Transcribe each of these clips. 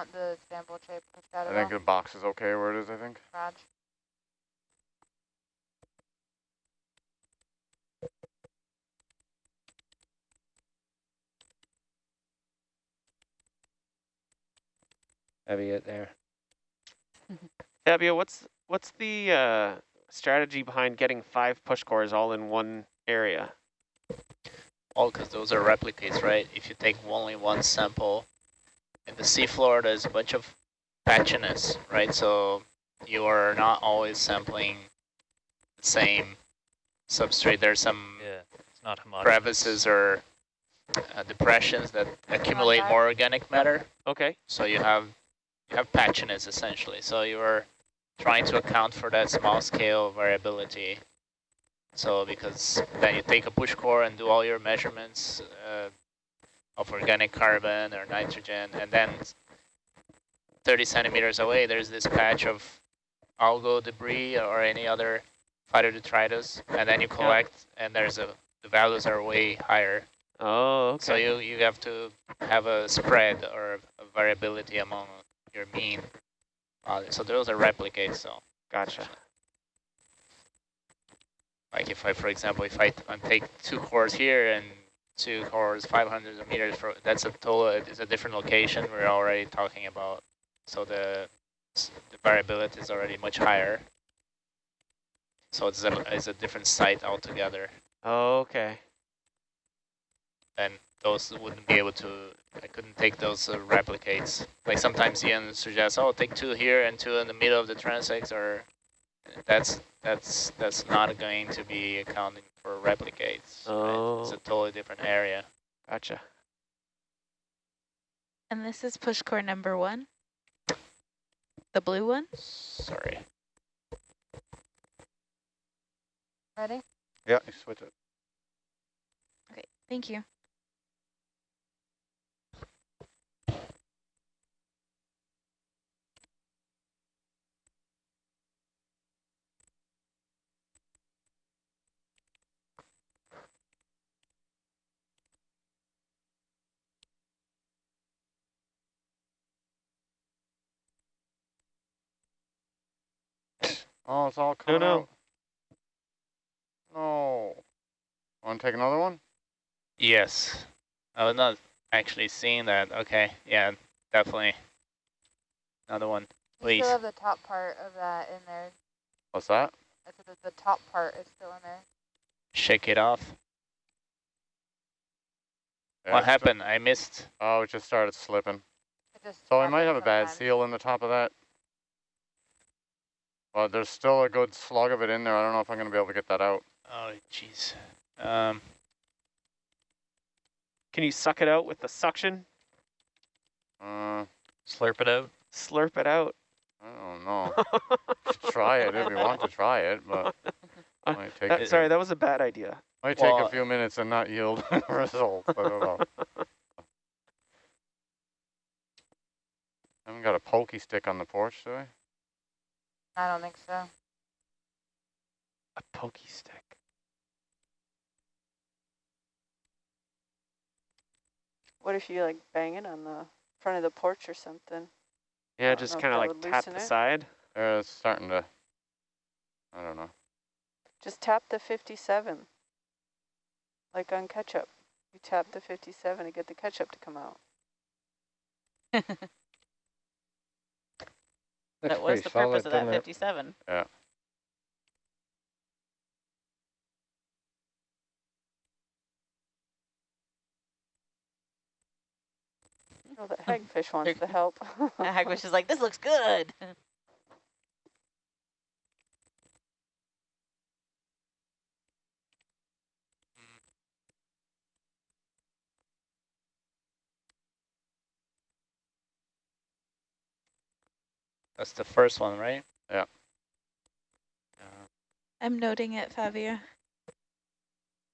want the sample tray pushed out I at think all? the box is okay where it is, I think. Raj? Heavy it there. Fabio, what's what's the uh, strategy behind getting five push cores all in one area? All because those are replicates, right? If you take only one sample, in the seafloor there's a bunch of patchiness, right? So you are not always sampling the same substrate. There's some Yeah, it's not homogeneous. crevices or uh, depressions that accumulate more organic matter. Okay. So you have you have patchiness essentially. So you are trying to account for that small scale variability. So because then you take a push core and do all your measurements uh, of organic carbon or nitrogen, and then 30 centimeters away, there's this patch of algal debris or any other phytodetritus, and then you collect, and there's a the values are way higher. Oh, okay. So you, you have to have a spread or a variability among your mean. Uh, so those are replicates. So Gotcha. like if I, for example, if I, I take two cores here and two cores 500 meters, for, that's a total, it's a different location we're already talking about. So the, the variability is already much higher. So it's a, it's a different site altogether. Okay. and those wouldn't be able to, I couldn't take those uh, replicates. Like sometimes Ian suggests, oh, take two here and two in the middle of the transects, or that's that's that's not going to be accounting for replicates. right? It's Oh. a totally different area. Gotcha. And this is push core number one? The blue one? Sorry. Ready? Yeah, you switch it. Okay, thank you. Oh, it's all No, coming no. out. Oh. No. Want to take another one? Yes. I was not actually seeing that. Okay. Yeah, definitely. Another one, You please. still have the top part of that in there. What's that? I said the top part is still in there. Shake it off. Yeah, what happened? I missed. Oh, it just started slipping. It just So I might have a bad sometimes. seal in the top of that. But there's still a good slug of it in there. I don't know if I'm going to be able to get that out. Oh, jeez. Um, Can you suck it out with the suction? Uh, Slurp it out. Slurp it out. I don't know. try it if you want to try it, but Uh, might take, That- a- sorry, that was a bad idea. might take a few minutes and not yield results. I don't know. I haven't got a pokey stick on the porch, do I? I don't think so. A pokey stick. What if you like bang it on the front of the porch or something? Yeah, just kind of like tap the it. side. Uh, it's starting to, I don't know. Just tap the 57, like on ketchup. You tap the 57 to get the ketchup to come out. Looks That was the solid, purpose of that doesn't it? 57. Oh, the hagfish wants the help. the Hagfish is like, this looks good. that's the first one, right? Yeah. Uh, I'm noting it, Fabio.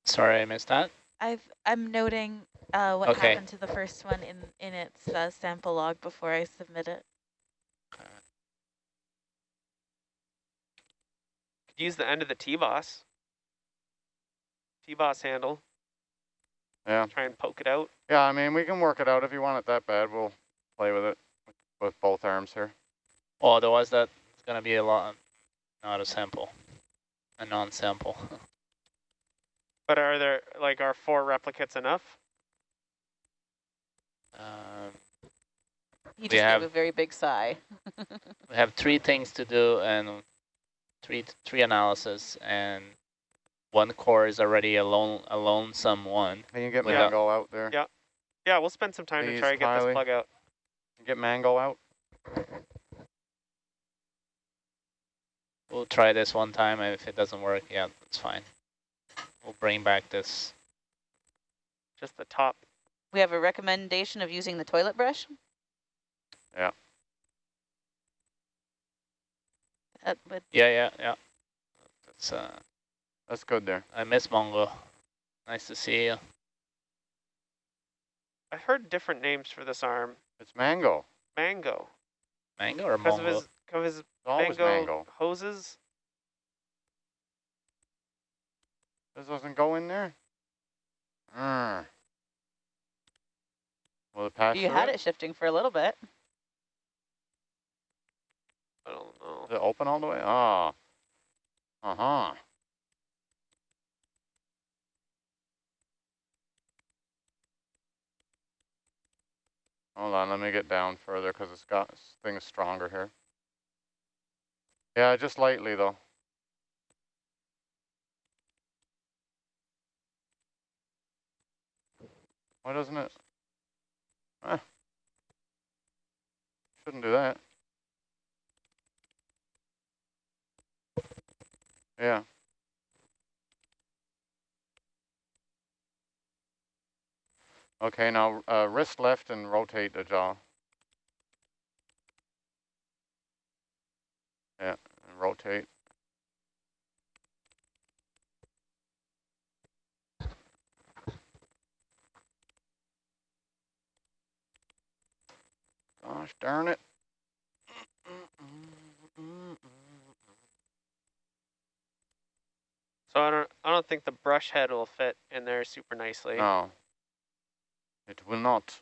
sorry, I missed that. I've I'm noting uh, what Okay. happened to the first one in in its uh, sample log before I submit it. Could use the end of the T-boss. T-boss handle. Yeah. Try and poke it out. Yeah, I mean, we can work it out if you want it that bad. We'll play with it. with both arms here. Well, otherwise that's gonna be a lot, not a sample, a non-sample. But are there, like, are four replicates enough? um, He We just have- gave a very big sigh. we have three things to do and three three analysis, and one core is already a lone a lonesome one. Can you get Without- Mango out there? Yeah. Yeah, we'll spend some time to try to get Kylie. this plug out. Get Mango out. We'll try this one time, and if it doesn't work, yeah, that's fine. We'll bring back this. Just the top. We have a recommendation of using the toilet brush. That would Yeah, yeah, yeah. That's uh, That's good there. I miss Mongo. Nice to see you. I've heard different names for this arm. It's Mango. Mango. Mango or Because Mongo? of his, of his It's always mango, Mango. hoses. This doesn't go in there? Mm. Will it pass You had it shifting for a little bit. I don't know. Is it open all the way? Ah. Uh-huh. Hold on, let me get down further because it's got this thing's stronger here. Yeah, just lightly though. Why doesn't it? Ah. Shouldn't do that. Yeah. Okay, now uh, wrist left and rotate the jaw. Yeah, and rotate. Gosh darn it. So I don't I don't think the brush head will fit in there super nicely. No. It will not.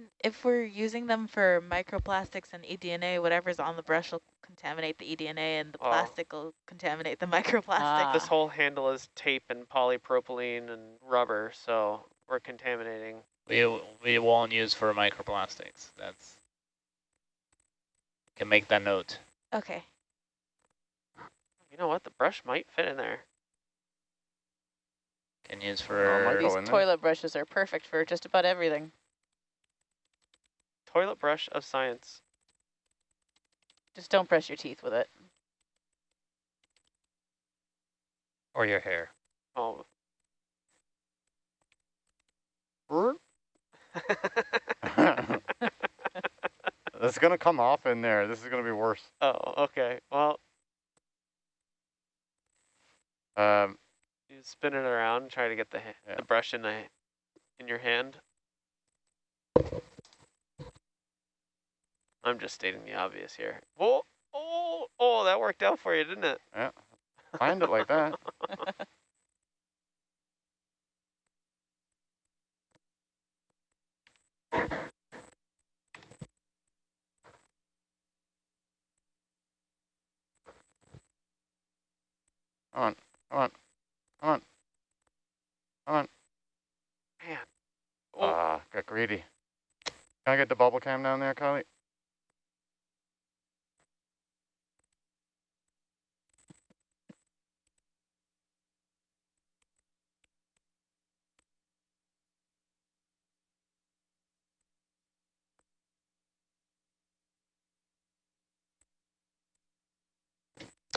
And If we're using them for microplastics and eDNA, whatever's on the brush will contaminate the eDNA and the Oh. plastic will contaminate the microplastic. This Ah. whole handle is tape and polypropylene and rubber, so we're contaminating. We we won't use for microplastics. That's can make that note. Okay. You know what? The brush might fit in there. Can use for go These in there. toilet brushes are perfect for just about everything. Toilet brush of science. Just don't brush your teeth with it. Or your hair. Oh. it's gonna come off in there. This is gonna be worse. oh, okay. Well, Um, you spin it around and try to get the Yeah. the brush in the in your hand. I'm just stating the obvious here. Oh, oh, oh! That worked out for you, didn't it? Yeah, find it like that. Come on, come on, come on, come on. Man. Oh, Ah, got greedy. Can I get the bubble cam down there, Kylie?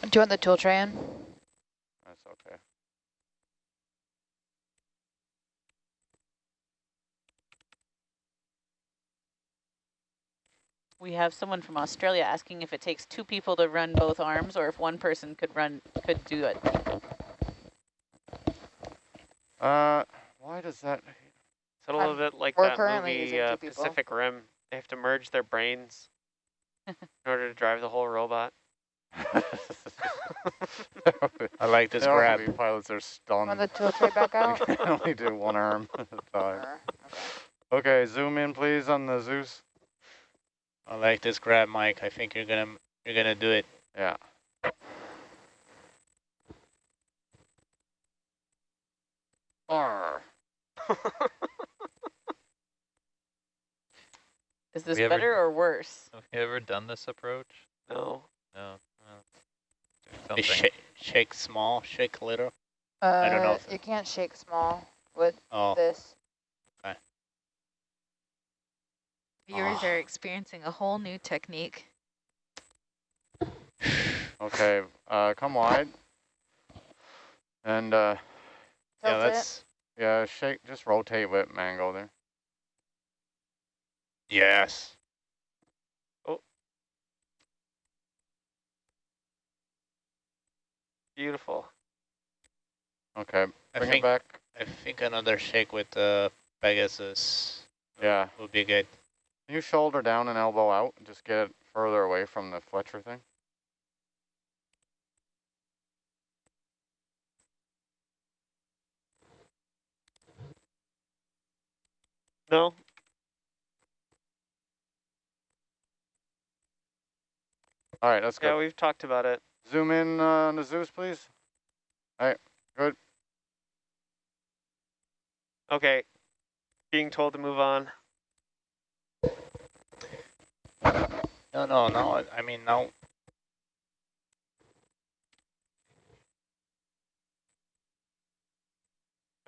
Do you want the tool tray in? That's okay. We have someone from Australia asking if it takes two people to run both arms or if one person could run could do it. Uh, why does that? it's a little bit like that currently movie uh. Pacific Rim. They have to merge their brains in order to drive the whole robot. I like this The grab. ROV pilots are stunned. Want the tool tray back out? We can only do one arm at a time. Okay. Okay, zoom in please on the Zeus. I like this grab, Mike. I think you're gonna you're gonna do it. Yeah. Arr. Is this We ever- better or worse? Have you ever done this approach? no. No. Well, do You something. shake, shake small, shake little. Uh, don't know if- You can't shake small with Oh, this. Viewers Ah. are experiencing a whole new technique. Okay, uh, come wide. And, uh, yeah, Tilt it. that's yeah, shake, just rotate with mango there. yes. Beautiful. Okay, I bring it think back. I think another shake with the Pegasus Yeah. would be good. Can you shoulder down and elbow out? Just get it further away from the Fletcher thing. No? All right, that's good. Yeah, we've talked about it. Zoom in uh, on the Zeus, please. All right, good. Okay. Being told to move on. No, no, no. I mean, no.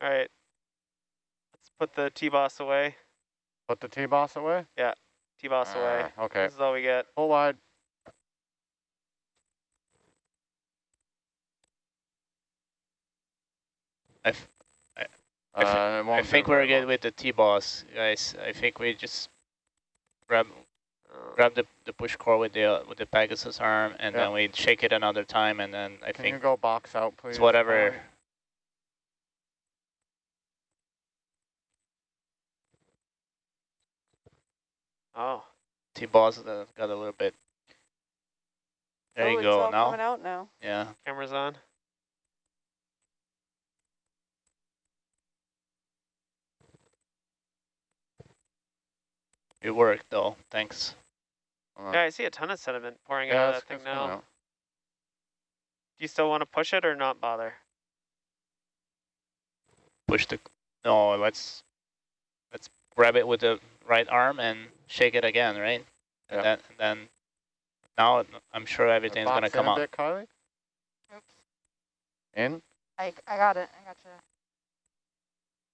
All right. Let's put the T-boss away. Put the T-boss away. Yeah, T-Boss away. Ah, okay, This is all we get. pull wide. I, f I thi- Uh, it I think we're good with the T-boss, guys. I think we just grab Uh, grab the, the push core with the uh, with the Pegasus arm, and Yeah. then we shake it another time, and then I Can you think go box out, please? it's whatever. Polly? oh. T-boss uh, got a little bit. There oh, you it's go. all Now, coming out now. yeah. Camera's on. It worked though. Thanks. Uh, Yeah, I see a ton of sediment pouring yeah, out of that thing now. out. Do you still want to push it or not bother? Push the. No, let's let's grab it with the right arm and shake it again, right? And Yeah. then then now I'm sure everything's gonna in come a out. bit, Kylie? Oops. In? I, I got it. I got you.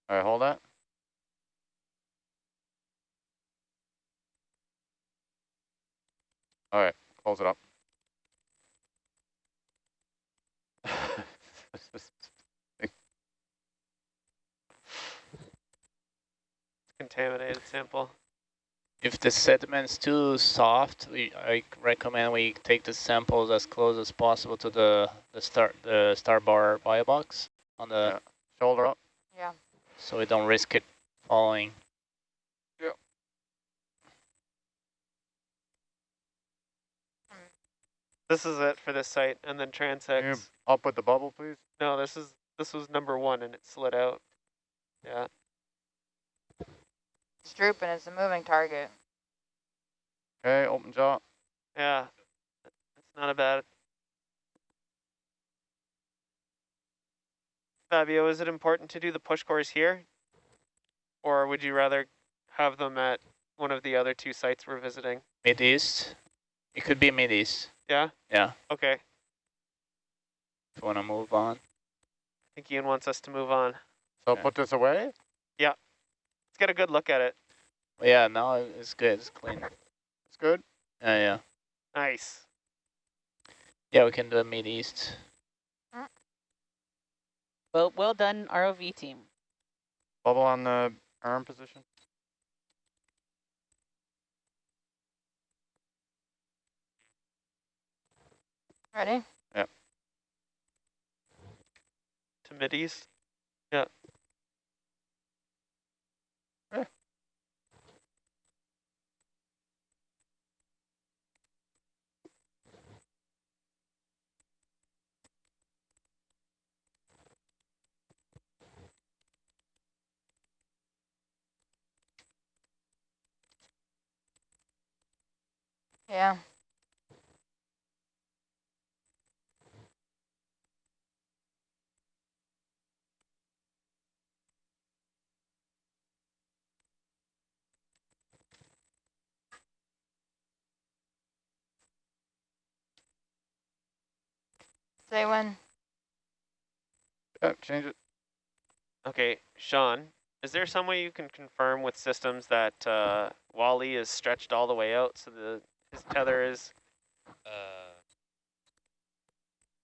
All right, hold that. All right, close it up. Contaminated sample. If the sediment's too soft, we, I recommend we take the samples as close as possible to the the star the starboard bio box on the Yeah. Shoulder up. Yeah. so we don't risk it falling. This is it for this site, and then Can you transects. up with the bubble, please? No, this is this was number one, and it slid out. Yeah. It's drooping. It's a moving target. Okay, open jaw. Yeah. It's not a bad. Fabio, is it important to do the push cores here? Or would you rather have them at one of the other two sites we're visiting? Mid east, it could be mid east. Yeah? Yeah, Okay. if you want to move on. I think Ian wants us to move on. So Okay. put this away. Yeah. Let's get a good look at it. Yeah, no, it's good. It's clean. It's good. Yeah, yeah, Nice. yeah. We can do a mid east. Well, well done, ROV team. Bubble on the arm position. Ready? Yeah. To mid-east? Yeah. yeah. Say when. Yeah, change it. Okay, Sean, is there some way you can confirm with systems that uh, Wally is stretched all the way out so the his tether is? Uh,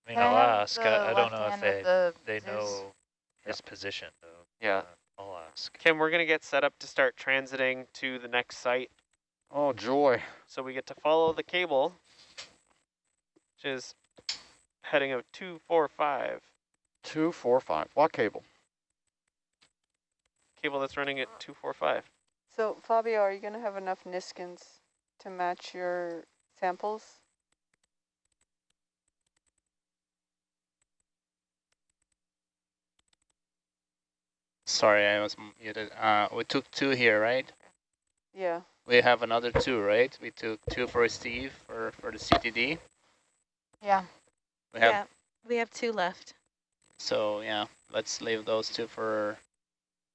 I mean, I I'll ask. I, I don't know if they the they Zeus? know his position though. Yeah. Uh, I'll ask. Kim, we're gonna get set up to start transiting to the next site, Oh, joy. so we get to follow the cable, which is heading of two four five. Two, four, five. What cable? Cable that's running at two four five. So Fabio, are you going to have enough Niskins to match your samples? Sorry, I was muted. Uh, we took two here, right? Yeah. We have another two, right? We took two for Steve for, for the CTD. Yeah. We have yeah, we have two left. so yeah. Let's leave those two for.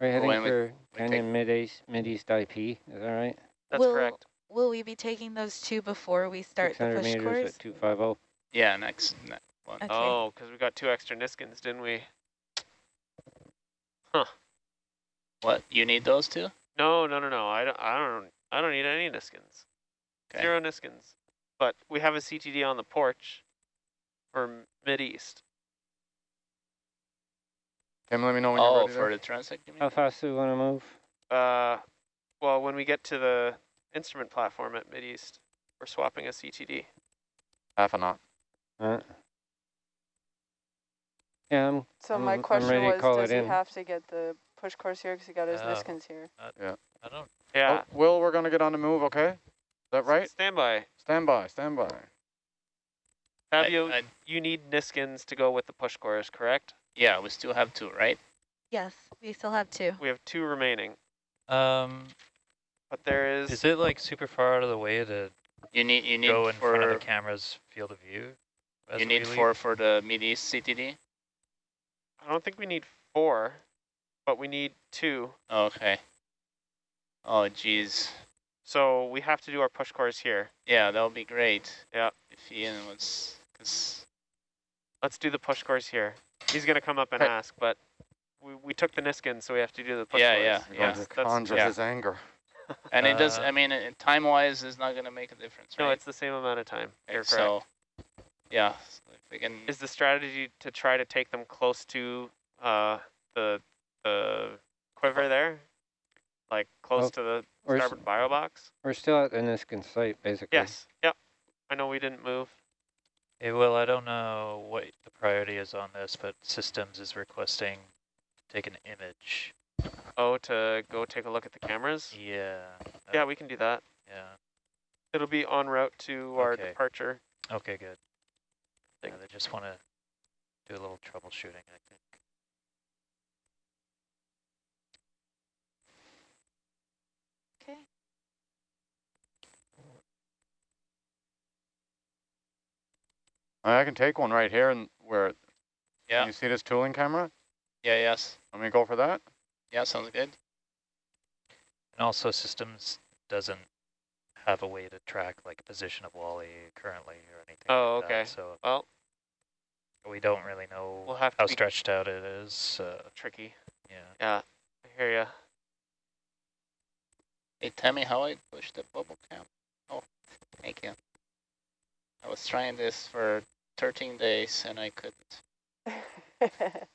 We're heading when for we Canyon Mid East Mid East IP. Is that right? That's will, correct. Will we be taking those two before we start the 600 push meters course? at 250. Yeah, next, next one. Okay. Oh, because we got two extra Niskins, didn't we? Huh. What? You need those two? No, no, no, no. I don't. I don't. I don't need any Niskins. Okay. Zero Niskins. But we have a CTD on the porch for mid east. Kim, let me know when you're Oh, ready for there. the transect. How fast do we want to move? Uh, well, when we get to the instrument platform at mid east, we're swapping a CTD. Half a knot. Uh, yeah, I'm, So I'm- my I'm question ready to was, call does it he in. have to get the push cores here because he got his Oh. Niskins here? I don't. Yeah. Oh, Will, we're going to get on the move, okay? Is that right? Stand by. Stand by, stand by. Fabio, I- you need Niskins to go with the push cores, correct? Yeah, we still have two, right? Yes, we still have two. We have two remaining, Um, but there is. is it like super far out of the way to You need you need go in front of the camera's field of view? you we need leave? four for the mid east CTD. I don't think we need four, but we need two. Okay. Oh geez. So we have to do our push cores here. Yeah, that would be great. Yeah. If Ian was, cause Let's do the push cores here. He's gonna come up and Hey. ask, but we, we took the Niskin, so we have to do the push Yeah, course. yeah, You're yeah. going That's- conjure yeah. his anger. and it does. Uh, I mean, uh, time wise, is not gonna make a difference, No, it's the same amount of time. Okay, You're correct. so yeah, so we can. Is the strategy to try to take them close to uh, the the quiver there, like close Well, to the We're, starboard bio box? we're still at the Niskin site, basically. Yes. Yep. I know we didn't move. Eh, hey, Will, I don't know what the priority is on this, but systems is requesting to take an image. Oh, to go take a look at the cameras. Yeah. Yeah, we can do that. yeah. It'll be en route to our Okay. departure. Okay, good. Yeah, they just want to do a little troubleshooting, I think. Okay. I can take one right here and where, Yeah. you see this tooling camera? Yeah. Yes. Let me go for that. Yeah. Sounds good. And also systems doesn't have a way to track like position of Wally currently or anything Oh, like okay. that, so Well, we don't really know we'll have to how stretched out it is. Uh, tricky. yeah. Yeah, I hear ya. Hey, tell me how I push the bubble cam. Oh, thank you. I was trying this for 13 days and I couldn't.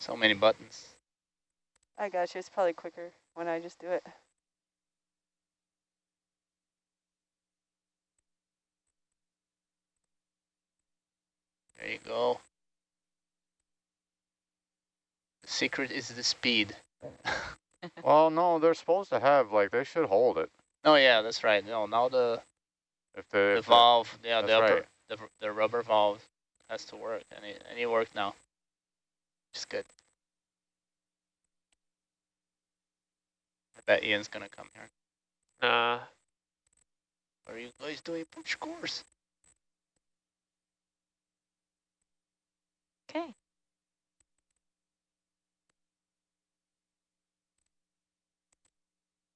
So many buttons. I got you. It's probably quicker when I just do it. There you go. The secret is the speed. Well, no, they're supposed to have, like, they should hold it. Oh yeah, that's right. No, now the If the, the if the- valve, yeah, the upper, right. the the rubber valve has to work, and it and it worked now. It's good. I bet Ian's gonna come here. Nah. What are you guys doing push cores? Okay.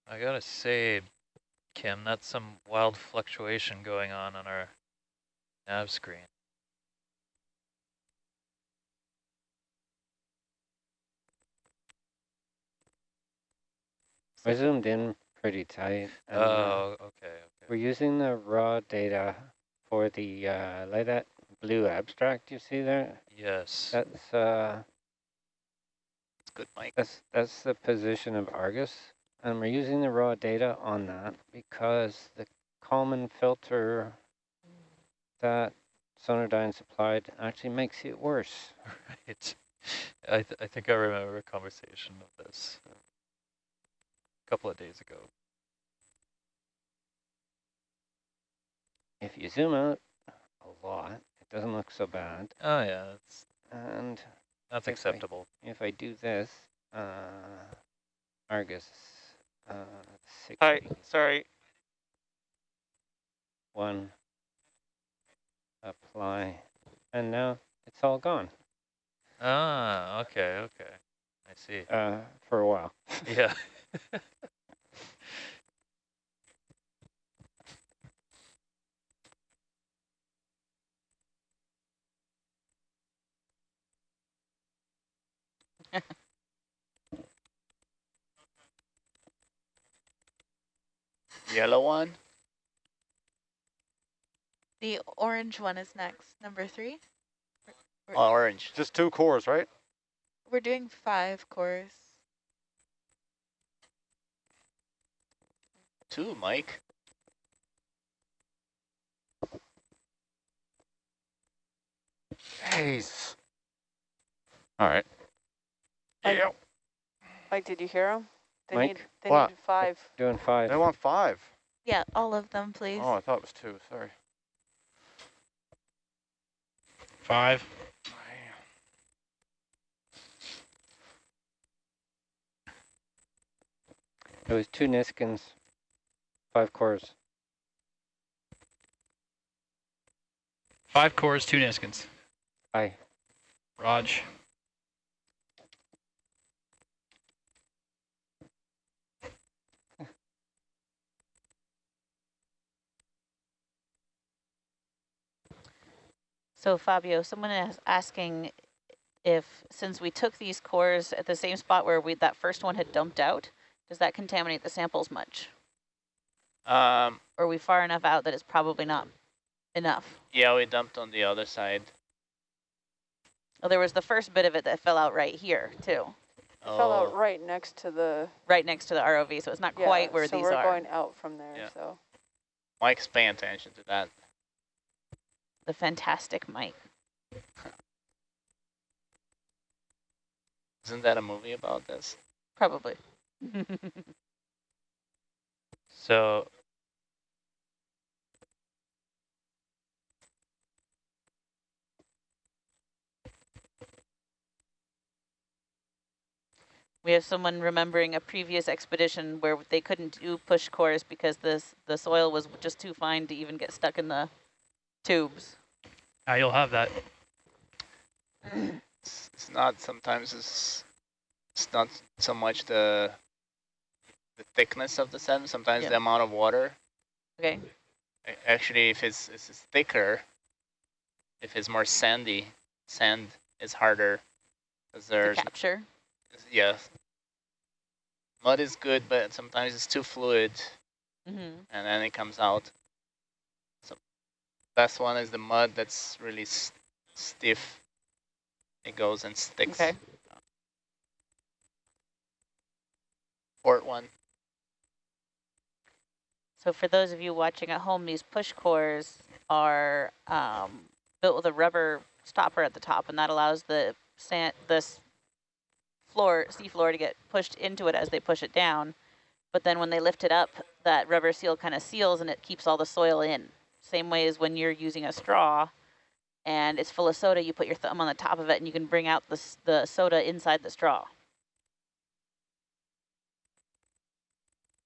I gotta say, Kim, that's some wild fluctuation going on on our nav screen. I zoomed in pretty tight. and, uh, Oh, okay, We're using the raw data for the, uh, like that blue abstract you see there? Yes. That's, uh, It's good, Mike. that's, that's the position of Argus. And we're using the raw data on that because the Kalman filter that Sonardyne supplied actually makes it worse. Right. I, th I think I remember a conversation of this uh, a couple of days ago. If you zoom out a lot, it doesn't look so bad. Oh yeah, that's And that's If I- acceptable. if I do this, uh, Argus, uh, Hi, 60, sorry. one, apply, and now it's all gone, Ah, okay, okay. I see. uh, for a while. Yeah. Yellow one. The orange one is next, number three. Oh, orange. Just two cores, right? We're doing five cores. Two, Mike. Jeez. All right. Mike- Yeah. Mike, did you hear him? They Mike? need, they What? need five. Doing five. They want five. Yeah, all of them, please. Oh, I thought it was two. Sorry. Five. It was two Niskins, five cores. Five cores, two Niskins. Aye. Raj. So Fabio, someone is asking if, since we took these cores at the same spot where we that first one had dumped out, does that contaminate the samples much? Um, Or are we far enough out that it's probably not enough? yeah, we dumped on the other side. Well, there was the first bit of it that fell out right here too, It fell out Oh, right next to the. right next to the ROV, so it's not Yeah, quite where so these we're are. going out from there. Yeah. So Mike's paying attention to that. The fantastic Mike. Isn't that a movie about this? Probably. So We have someone remembering a previous expedition where they couldn't do push cores because this the soil was just too fine to even get stuck in the tubes. Ah, you'll have that. It's, it's not, sometimes it's, it's not so much the, the thickness of the sand, sometimes Yeah. the amount of water. Okay. Actually, if it's, if it's thicker, if it's more sandy, sand is harder. Because To there's, capture. yeah. Mud is good, but sometimes it's too fluid hmm and then it comes out. Best one is the mud that's really s stiff. It goes and sticks. Okay. Port one. So for those of you watching at home, these push cores are um, built with a rubber stopper at the top, and that allows the sand, this floor, sea floor, to get pushed into it as they push it down. But then when they lift it up, that rubber seal kind of seals, and it keeps all the soil in. Same way as when you're using a straw, and it's full of soda, you put your thumb on the top of it, and you can bring out the the soda inside the straw.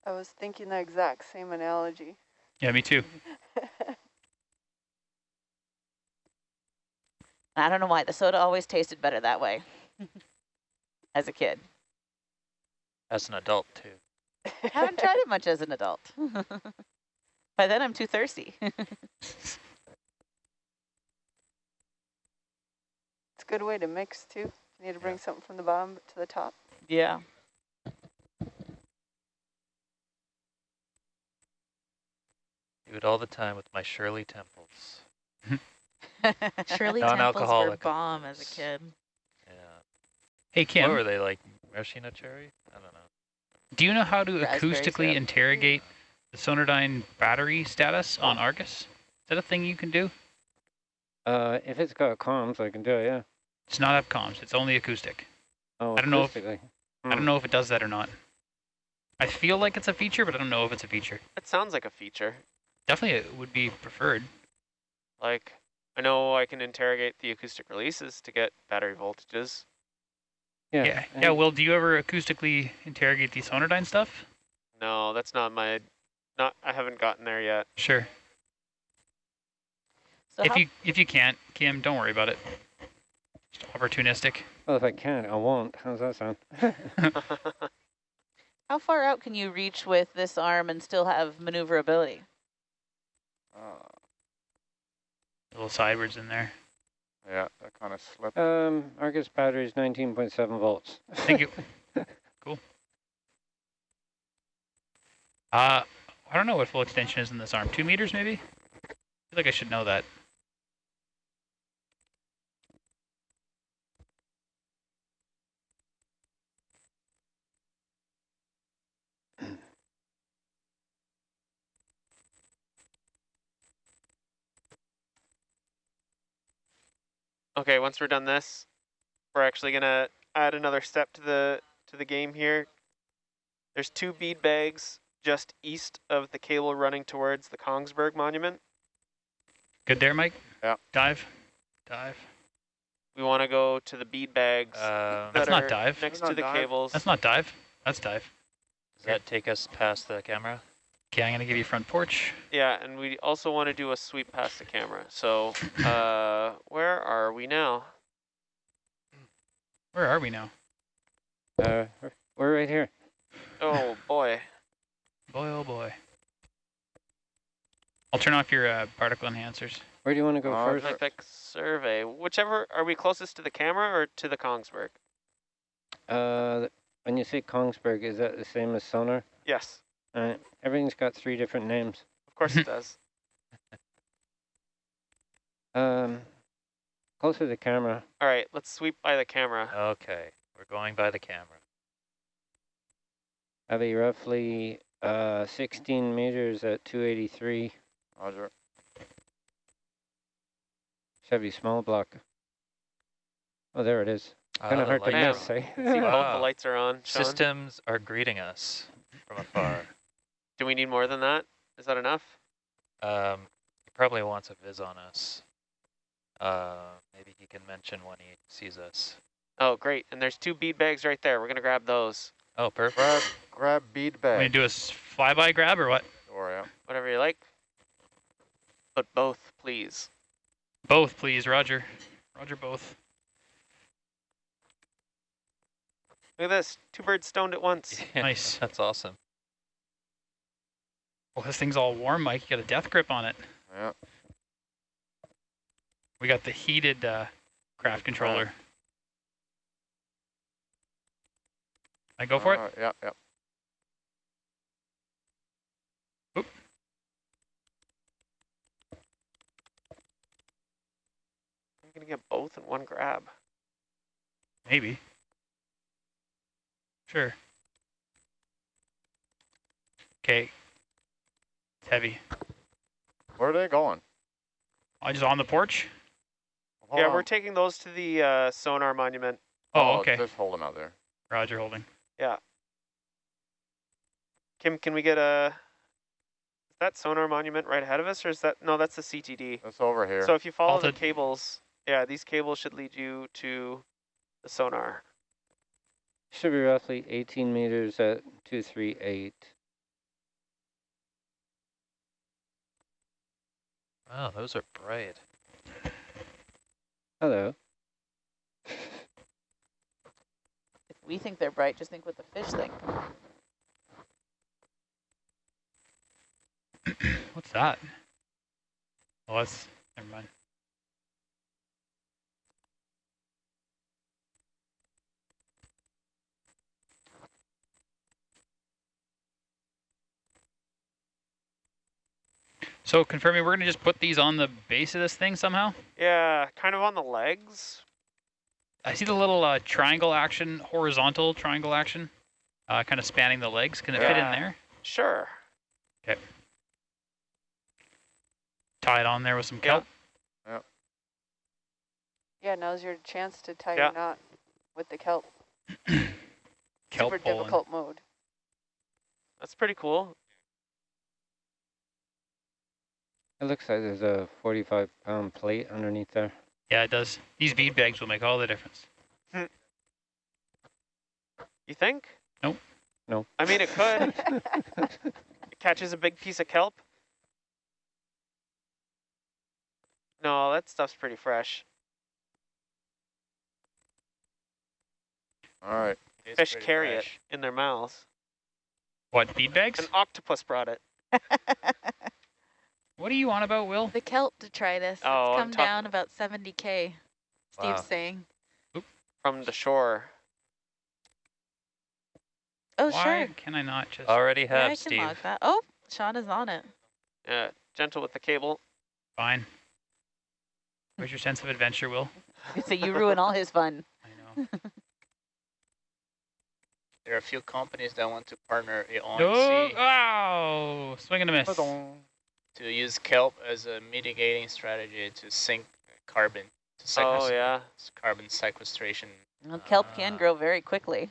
I was thinking the exact same analogy. Yeah, me too. I don't know why. The soda always tasted better that way as a kid. As an adult too. I haven't tried it much as an adult. By then I'm too thirsty. It's a good way to mix too. You need to bring something from the bottom to the top. yeah. Do it all the time with my Shirley Temples. Shirley Temples were Non-alcoholic. bomb as a kid. Yeah. Hey, What were they like? Maraschino cherry? I don't know. do you know how to Raspberry acoustically syrup. interrogate the Sonardyne battery status on Argus? Is that a thing you can do? Uh, if it's got comms, I can do it, yeah. It's not have comms. It's only acoustic. Oh, I don't know if- acoustically. I don't know if it does that or not. I feel like it's a feature, but I don't know if it's a feature. It sounds like a feature. Definitely it would be preferred. Like, I know I can interrogate the acoustic releases to get battery voltages. Yeah. Yeah. and Yeah. Well, do you ever acoustically interrogate the Sonardyne stuff? No, that's not my, not, I haven't gotten there yet. Sure. So if you if you can't, Kim, don't worry about it. Just opportunistic. Well, if I can't, I won't. How's that sound? how far out can you reach with this arm and still have maneuverability? Uh, A little sidewards in there. yeah, that kind of slipped. um, Argus battery is 19.7 volts. Thank you. cool. Uh, I don't know what full extension is in this arm. Two meters, maybe? I feel like I should know that. Okay, once we're done this, we're actually gonna add another step to the to the game here. There's two bead bags just east of the cable running towards the Kongsberg Monument. Good there, Mike? Yeah. Dive. Dive. We want to go to the bead bags Um, That's not are dive. next That's to the dive. cables. That's not dive. That's dive. does that take us past the camera? Okay, I'm going to give you front porch. Yeah, and we also want to do a sweep past the camera. So, uh, where are we now? Where are we now? Uh, we're- we're right here. Oh boy. Boy, oh boy. I'll turn off your uh, particle enhancers. Where do you want to go Uh, first? Magnetic survey. Whichever, are we closest to the camera or to the Kongsberg? Uh, when you say Kongsberg, is that the same as sonar? Yes, Uh, everything's got three different names. of course it does. Um, closer to the camera. All right, let's sweep by the camera. Okay, we're going by the camera. That'd be roughly uh 16 meters at 283. Roger. Chevy small block. Oh, there it is. Kind of hard to light- miss, eh? See, both the lights are on. Sean. Systems are greeting us from afar. Do we need more than that? Is that enough? Um, he probably wants a viz on us. Uh, maybe he can mention when he sees us. Oh, great. And there's two bead bags right there. We're going to grab those. Oh, perfect. Grab, grab bead Want me to bag. do a s- flyby grab or what? Or, yeah. Whatever you like. But both, please. Both, please, Roger. Roger, both. Look at this. Two birds stoned at once. Nice. That's awesome. Well, this thing's all warm, Mike. You got a death grip on it. Yeah. We got the heated uh, craft controller. I go for it? Uh, yeah, yeah. I'm going to get both in one grab. Maybe. Sure. Okay. It's heavy. Where are they going? I just on the porch? Hold yeah, on. we're taking those to the uh, sonar monument. Oh, okay. Just hold them out there. Roger holding. Kim, can we get a... Is that sonar monument right ahead of us, or is that... No, that's the CTD. It's over here. So if you follow Halted. the cables, yeah, these cables should lead you to the sonar. Should be roughly 18 meters at 238. Oh, those are bright. Hello. If we think they're bright, just think what the fish think. What's that? Oh, that's, never mind. So confirming, we're gonna just put these on the base of this thing somehow? Yeah, kind of on the legs. I see the little uh, triangle action, horizontal triangle action, uh, kind of spanning the legs. Can it fit in there? Sure. Okay. Tie it on there with some Yeah. kelp? Yeah, now's your chance to tie Yeah. your knot with the kelp. Kelp Super pulling. difficult mode. That's pretty cool. It looks like there's a 45 pound plate underneath there. Yeah, it does. These bead bags will make all the difference. Hmm. You think? Nope. No. I mean, it could. it catches a big piece of kelp. No, that stuff's pretty fresh. All right. It's Fish pretty carry fresh. it in their mouths. What, bead bags? An octopus brought it. What are you on about, Will? The kelp detritus, Oh, it's I'm come down about 70k, Steve's Wow. saying. from the shore. Oh, Why sure. can I not just... Already Yeah, have, I can Steve. log that. Oh, Sean is on it. Yeah, gentle with the cable. Fine. Where's your sense of adventure, Will? so you ruin all his fun. I know. There are a few companies that want to partner i- on No! sea Oh! Swing and a miss. To use kelp as a mitigating strategy to sink carbon. To Oh, yeah. Carbon sequestration. Well, kelp can Ah. grow very quickly.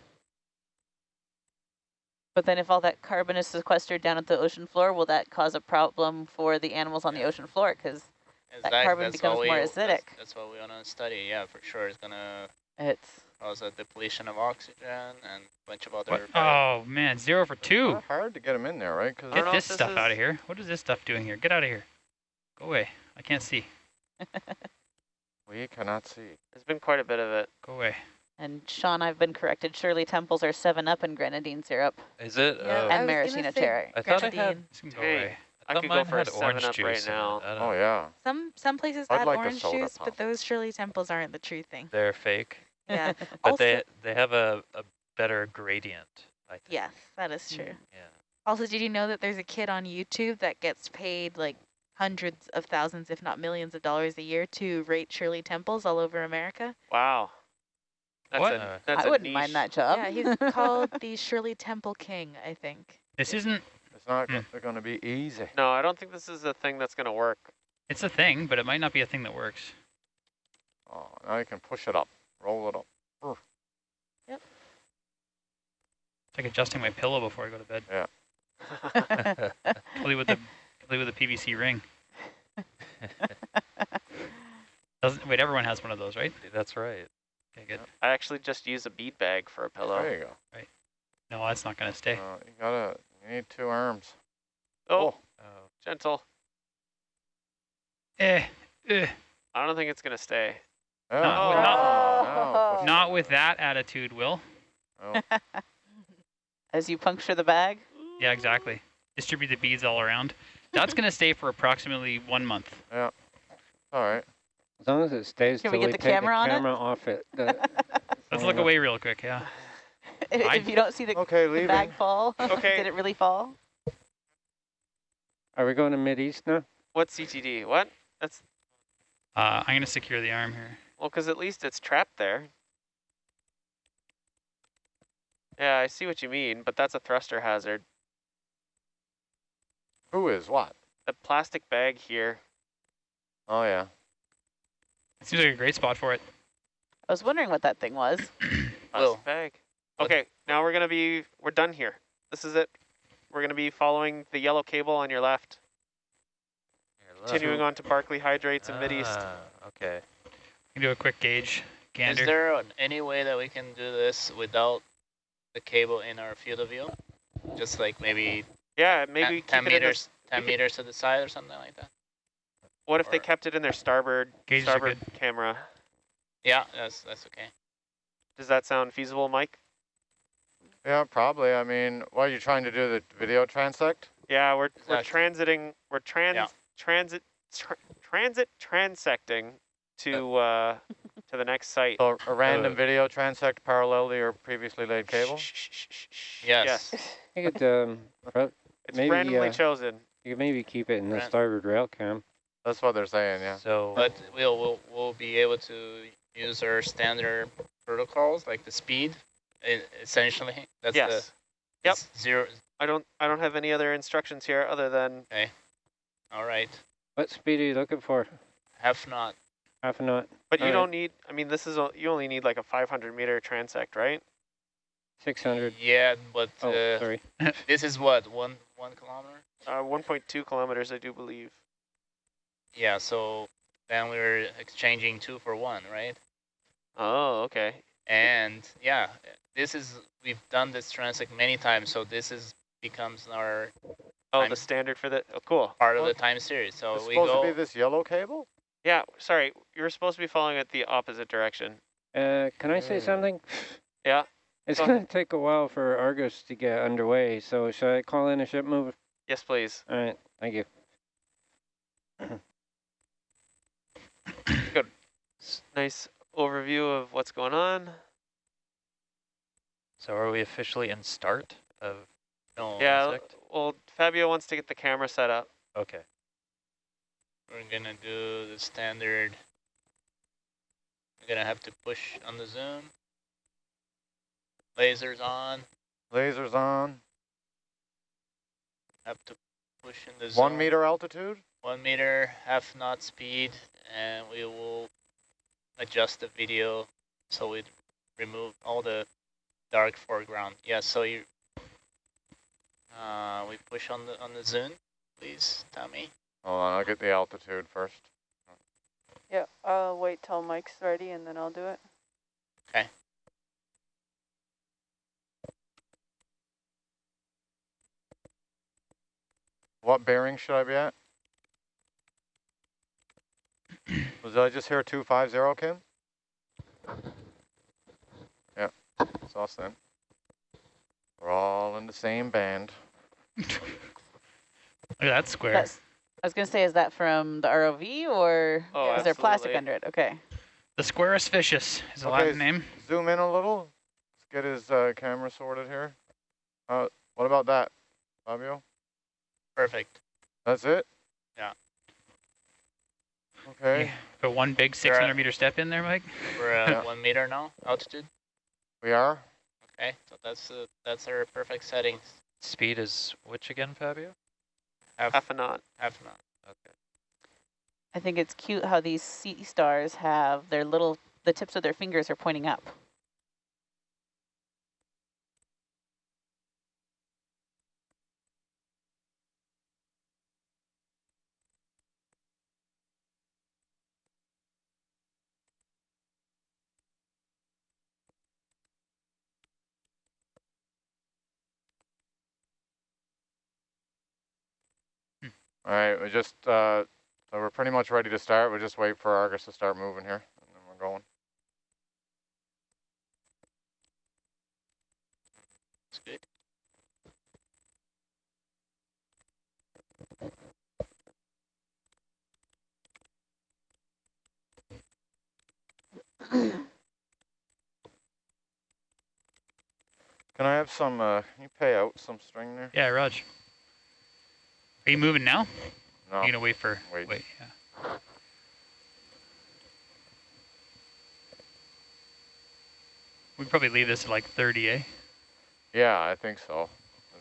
But then if all that carbon is sequestered down at the ocean floor, will that cause a problem for the animals on the ocean floor? Because That Exact- carbon that's becomes we- more that's- acidic. That's, what we want to study. Yeah, for sure. It's going to it's cause a depletion of oxygen and a bunch of other... What? Oh, man. Zero for two. Not hard to get them in there, right? Because Get this if this stuff out of here. What is this stuff doing here? Get out of here. Go away. I can't see. we cannot see. There's been quite a bit of it. Go away. and Sean, I've been corrected. Shirley Temples are seven up in grenadine syrup Is it? Yeah, Oh, and was maraschino cherry. I thought I had- grenadine. Can go Hey. away. I thought could go for a had 7 orange up juice right now. Oh yeah. Some some places I'd add like orange juice, pop. but those Shirley Temples aren't the true thing. They're fake. Yeah. But also, they they have a, a better gradient, I think. yes, that is true. Yeah. Also, did you know that there's a kid on YouTube that gets paid like hundreds of thousands, if not millions of dollars a year to rate Shirley Temples all over America? Wow. That's What? a that's I a wouldn't niche. mind that job. Yeah, he's called the Shirley Temple King, I think. This isn't... It's not Hmm. going to be easy. No, I don't think this is a thing that's going to work. It's a thing, but it might not be a thing that works. Oh, now you can push it up, roll it up. Yep. It's like adjusting my pillow before I go to bed. Yeah. Play with the play with the PVC ring. Doesn't wait? Everyone has one of those, right? That's right. Okay, good. I actually just use a bead bag for a pillow. There you go. Right. No, that's not gonna stay. Uh, you gotta. You need two arms. Oh, Oh, gentle. Eh, eh. I don't think it's going to stay. Yeah. Not with- not- no, Not with that attitude, Will. Oh, As you puncture the bag. Yeah, exactly. Distribute the beads all around. That's gonna stay for approximately one month. Yeah. All right. As long as it stays Can till we we get the take camera the on it? camera off it. the- Let's look away real quick. Yeah. I- if you don't see the, Okay, the bag fall, Okay. did it really fall? Are we going to Mid-East now? What's CTD? What? That's, Uh, I'm gonna secure the arm here. Well, because at least it's trapped there. Yeah, I see what you mean, but that's a thruster hazard. Who is what? The plastic bag here. Oh yeah. It seems like a great spot for it. I was wondering what that thing was. Plastic Will. bag. What- Okay, now we're gonna be, we're done here. This is it. We're gonna be following the yellow cable on your left, Your left. continuing on to Barkley Hydrates and Mid-East. Ah, okay. You can do a quick gauge gander. Is there any way that we can do this without the cable in our field of view? Just like maybe Yeah, maybe 10 keep it in a meters, 10 could- meters to the side or something like that? What if they kept it in their starboard Gauges starboard camera? Yeah, that's that's okay. Does that sound feasible, Mike? Yeah, probably. I mean, what are you trying to do? The video transect? Yeah, we're we're transiting. We're trans Yeah. transit tra transit transecting to uh to the next site. So a random Uh, video transect parallel to your previously laid cable? Shh, shh, shh, shh, shh. Yes. Yes. You could, um, It's Maybe, randomly uh, chosen. you could maybe keep it in the starboard rail cam. That's what they're saying, yeah. So But we'll we'll we'll be able to use our standard protocols like the speed, essentially. That's Yes. the Yep. zero. I don't I don't have any other instructions here other than All right. What speed are you looking for? Half knot. Half a knot, but you Alright. don't need I mean this is o- you only need like a 500 meter transect, right? 600. Yeah, but Oh, uh, sorry. this is what one one kilometer. Uh 1.2 kilometers I do believe. Yeah. So then we were exchanging two for one, right? Oh, okay. And yeah, this is we've done this transect many times, so this is becomes our Oh, the standard for the Oh, cool. part of the time series. So It's we supposed to be this yellow cable? Yeah, sorry. you're supposed to be following it the opposite direction. Uh, can I say Mm. something? Yeah. It's Go going to take a while for Argus to get underway, so should I call in a ship move? Yes, please. All right, thank you. Good. Nice overview of what's going on. so are we officially in start of no, yeah, insect? well, Fabio wants to get the camera set up. okay. We're gonna do the standard. We're gonna have to push on the zoom. Lasers on. Lasers on. Have to push in the zoom. One meter altitude? One meter, half knot speed, and we will adjust the video so we remove all the dark foreground. Yeah, so you uh, we push on the on the zoom, please, Tommy. Hold on, I'll get the altitude first. Yeah, I'll wait till Mike's ready and then I'll do it. Okay. What bearing should I be at? Was I just hear 250, Kim? Yeah, it's us then. We're all in the same band. Look at that square. That's, I was going to say, is that from the ROV or Oh, is there plastic under it? Okay. The Squarus Vicious is the Okay, Latin name. Zoom in a little. Let's get his uh, camera sorted here. Uh, what about that, Fabio? Perfect. That's it? Yeah. Okay, Yeah. Put one big 600 at- meter step in there, Mike. We're at Yeah. one meter now, altitude. we are. Okay, so that's uh, that's our perfect settings. Speed is which again, Fabio? Half Half a knot. half knot. Okay. I think it's cute how these sea stars have their little, the tips of their fingers are pointing up. All right, we just, uh, so we're pretty much ready to start. We just wait for Argus to start moving here, and then we're going. Good. Can I have some, uh, can you pay out some string there? Yeah, Raj. Are you moving now? No. You're gonna wait for Wait. wait. Yeah. We'd probably leave this at like 30, eh? Yeah, I think so.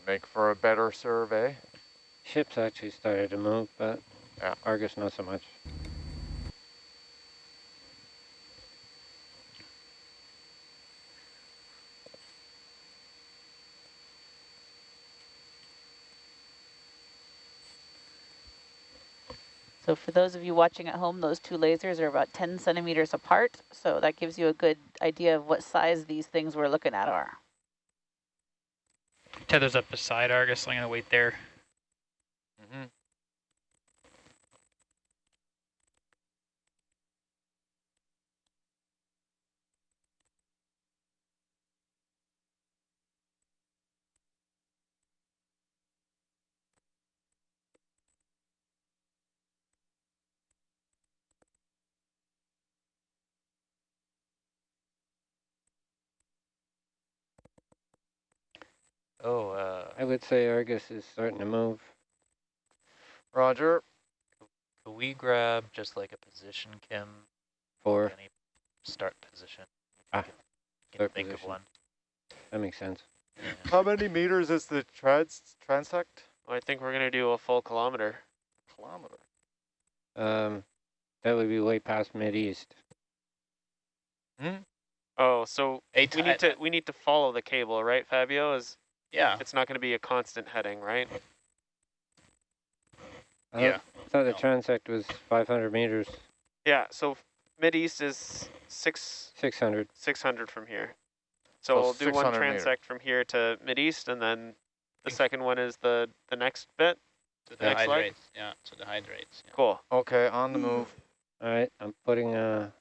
Make for a better survey. Ship's actually started to move, but Yeah. Argus not so much. For those of you watching at home, those two lasers are about 10 centimeters apart. So that gives you a good idea of what size these things we're looking at are. Tether's up beside Argus. I'm gonna wait there. Mm-hmm. Oh, uh, I would say Argus is starting to move. Roger. Can we grab just like a position, Kim? For? Any start position? Ah, Can you start think of position. one? That makes sense. Yeah. How many meters is the trans transect? I think we're gonna do a full kilometer. Kilometer. Um, that would be way past mid east. Hmm? Oh, so Eight we need to we need to follow the cable, right, Fabio? Is Yeah. it's not going to be a constant heading, right? Uh, I Yeah. thought- thought the No. transect was 500 meters, Yeah. So mid east is six 600. six hundred from here. So So, we'll do one 600 meter. transect from here to mid east, and then the second one is the the next bit. To the Next leg? hydrates. Yeah, to the hydrates. Yeah. Cool. Okay, on the move. All right, I'm putting a,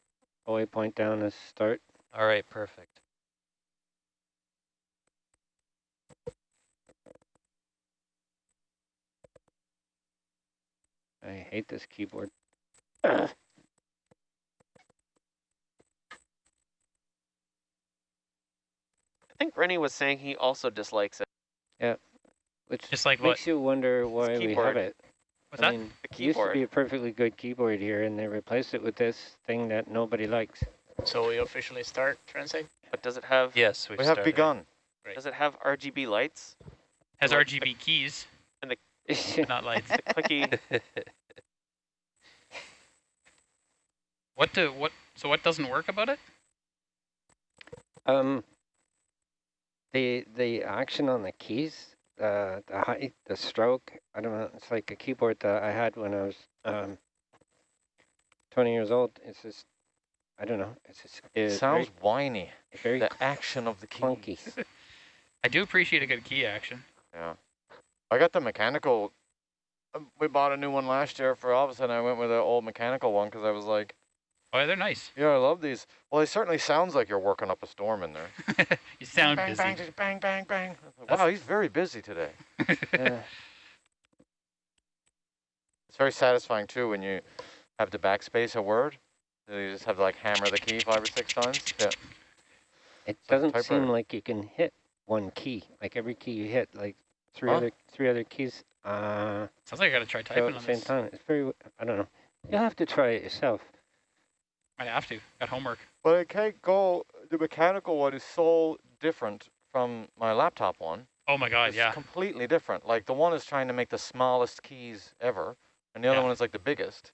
a waypoint down as start. All right, perfect. I hate this keyboard. I think Rennie was saying he also dislikes it. Yeah, which Just like what? makes you wonder why we have it. What's I that? mean, The it used to be a perfectly good keyboard here, and they replaced it with this thing that nobody likes. So we officially start transect? But does it have Yes, we've We have started. begun. does it have RGB lights? Has like RGB keys, but not lights. The clicky. What do what? So what doesn't work about it? um, the the action on the keys, uh, the height, the stroke. I don't know. It's like a keyboard that I had when I was um 20 years old. It's just, I don't know. It's just it's Sounds whiny. very, very The action of the key. clunky. I do appreciate a good key action. Yeah. I got the mechanical. um, We bought a new one last year for office, and I went with an old mechanical one because I was like, Oh, yeah, they're nice. yeah, I love these. Well, it certainly sounds like you're working up a storm in there. you sound bang, busy. bang, just bang, bang, bang. I That's- Wow, he's very busy today. Uh, It's very satisfying too when you have to backspace a word. So You just have to like hammer the key five or six times. Yeah. it like doesn't typewriter. seem like you can hit one key. Like every key you hit, like three Huh? other three other keys. Uh, Sounds like I gotta try go typing at the on same this. time. It's very. I don't know. You'll have to try it yourself. I have to. Got homework. But I can't go. The mechanical one is so different from my laptop one. Oh my god, it's yeah. completely different. Like the one is trying to make the smallest keys ever, and the other one is like the biggest.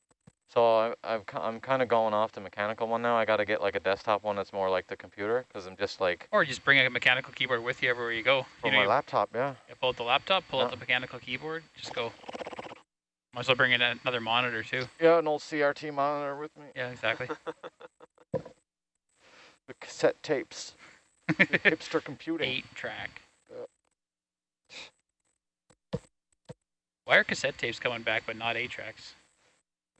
So I, I've, I'm kind of going off the mechanical one now. I got to get like a desktop one that's more like the computer because I'm just like Or just bring a mechanical keyboard with you everywhere you go. You know, my laptop. Yeah. you pull out the laptop, pull out the mechanical keyboard, just go. Might as well bring in another monitor too. Yeah, an old CRT monitor with me. Yeah, exactly. The cassette tapes. the hipster computing. Eight track. Yeah. Why are cassette tapes coming back but not eight tracks?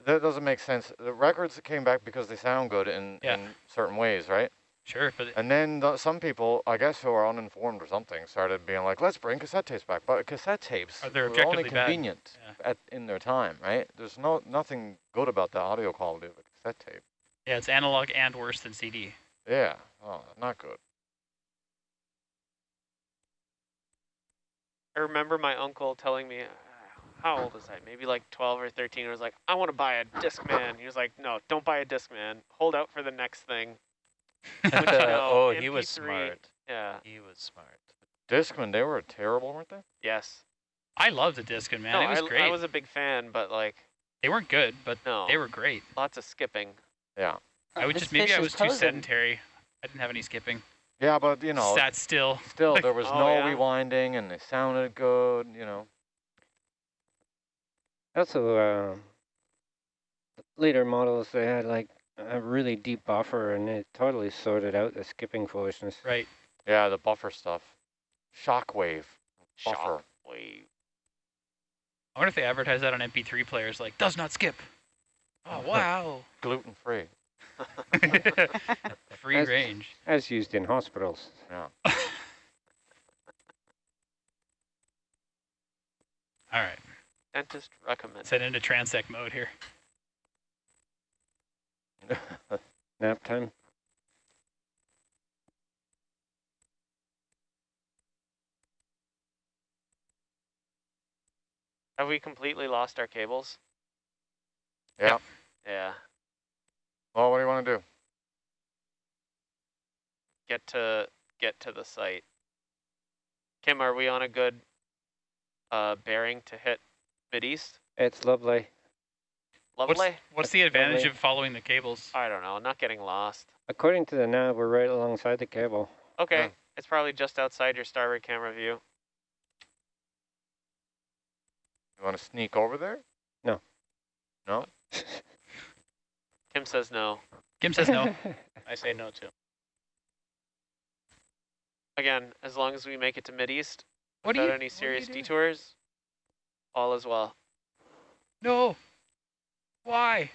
That doesn't make sense. The records came back because they sound good in, Yeah. in certain ways, right? Sure, but And then the, some people, I guess who are uninformed or something, started being like, let's bring cassette tapes back. But cassette tapes they're were only convenient Yeah. at, in their time, right? There's no nothing good about the audio quality of a cassette tape. yeah, it's analog and worse than CD. Yeah, oh, not good. I remember my uncle telling me, how old was I? Maybe like 12 or 13. I was like, I want to buy a Discman. He was like, no, don't buy a Discman. Hold out for the next thing. Which, you know, oh, he was smart. Yeah. He was smart. Discman, they were terrible, weren't they? Yes. I loved the Discman, man. no, it was I, great. I was a big fan, but like, they weren't good, but no. they were great. lots of skipping. Yeah. I would This just maybe I is was too sedentary. I didn't have any skipping. Yeah, but you know, Sat still. still there was Oh, no yeah? rewinding and they sounded good, you know. Also, uh, later models they had like a really deep buffer, and it totally sorted out the skipping foolishness. Right. Yeah, the buffer stuff. Shockwave. Buffer. Shockwave. I wonder if they advertise that on MP3 players, like does not skip. Oh wow. Gluten free. Free As- range. As used in hospitals. Yeah. All right. Dentist recommend. Set into transect mode here. Nap time. Have we completely lost our cables? Yeah. Yeah. Well, what do you want to do? Get to get to the site. Kim, are we on a good uh, bearing to hit mid east? It's lovely. What's, Lovely. what's the advantage lovely. of following the cables? I don't know. Not getting lost. According to the nav, we're right alongside the cable. Okay. Yeah. It's probably just outside your starboard camera view. You want to sneak over there? No. No? Kim says no. Kim says no. I say no too. Again, as long as we make it to mid east What do without you? any what are you serious doing? detours, all is well. No. Why?